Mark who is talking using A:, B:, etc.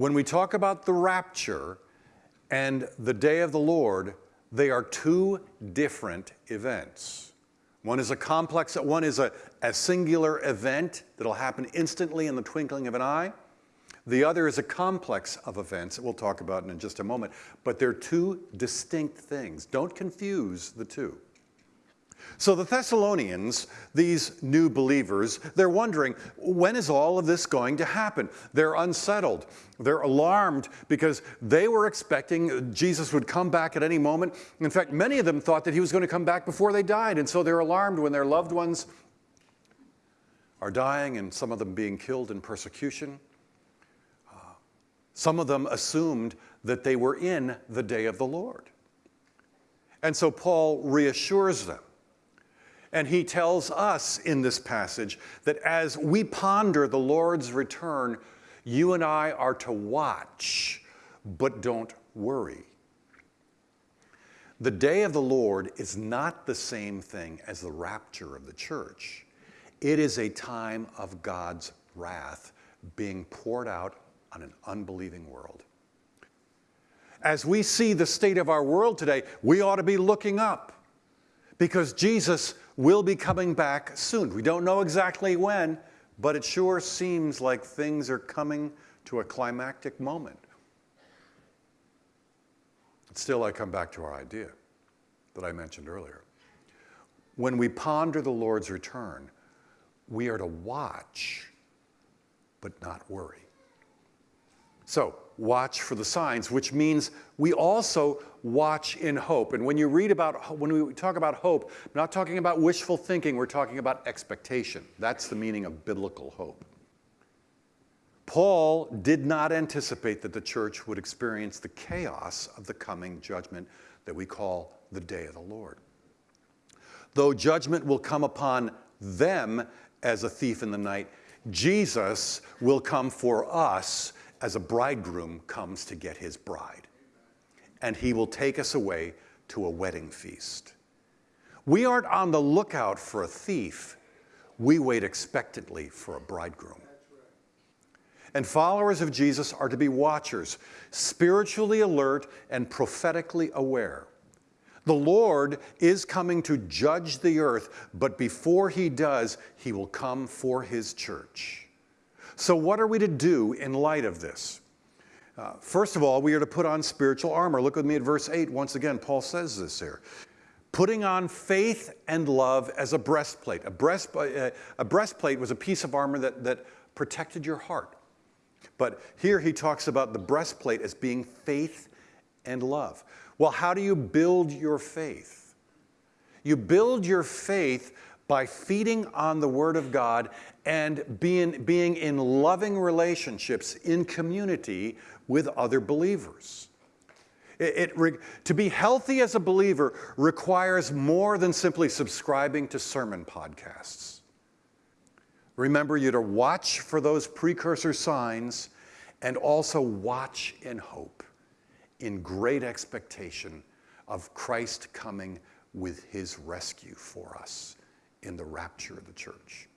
A: When we talk about the rapture and the day of the Lord, they are two different events. One is a complex, one is a, a singular event that'll happen instantly in the twinkling of an eye. The other is a complex of events that we'll talk about in just a moment, but they're two distinct things. Don't confuse the two. So the Thessalonians, these new believers, they're wondering, when is all of this going to happen? They're unsettled. They're alarmed because they were expecting Jesus would come back at any moment. In fact, many of them thought that he was going to come back before they died, and so they're alarmed when their loved ones are dying and some of them being killed in persecution. Some of them assumed that they were in the day of the Lord. And so Paul reassures them and he tells us in this passage that as we ponder the Lord's return, you and I are to watch, but don't worry. The day of the Lord is not the same thing as the rapture of the church. It is a time of God's wrath being poured out on an unbelieving world. As we see the state of our world today, we ought to be looking up because Jesus will be coming back soon. We don't know exactly when, but it sure seems like things are coming to a climactic moment. Still, I come back to our idea that I mentioned earlier. When we ponder the Lord's return, we are to watch, but not worry. So, watch for the signs, which means we also watch in hope. And when you read about, when we talk about hope, I'm not talking about wishful thinking, we're talking about expectation. That's the meaning of biblical hope. Paul did not anticipate that the church would experience the chaos of the coming judgment that we call the day of the Lord. Though judgment will come upon them as a thief in the night, Jesus will come for us as a bridegroom comes to get his bride. And he will take us away to a wedding feast. We aren't on the lookout for a thief, we wait expectantly for a bridegroom. And followers of Jesus are to be watchers, spiritually alert and prophetically aware. The Lord is coming to judge the earth, but before he does, he will come for his church. So, what are we to do in light of this? Uh, first of all, we are to put on spiritual armor. Look with me at verse 8. Once again, Paul says this here. Putting on faith and love as a breastplate. A, breast, uh, a breastplate was a piece of armor that, that protected your heart. But here he talks about the breastplate as being faith and love. Well, how do you build your faith? You build your faith by feeding on the Word of God and being, being in loving relationships in community with other believers. It, it, to be healthy as a believer requires more than simply subscribing to sermon podcasts. Remember, you to watch for those precursor signs and also watch in hope, in great expectation of Christ coming with his rescue for us in the rapture of the church.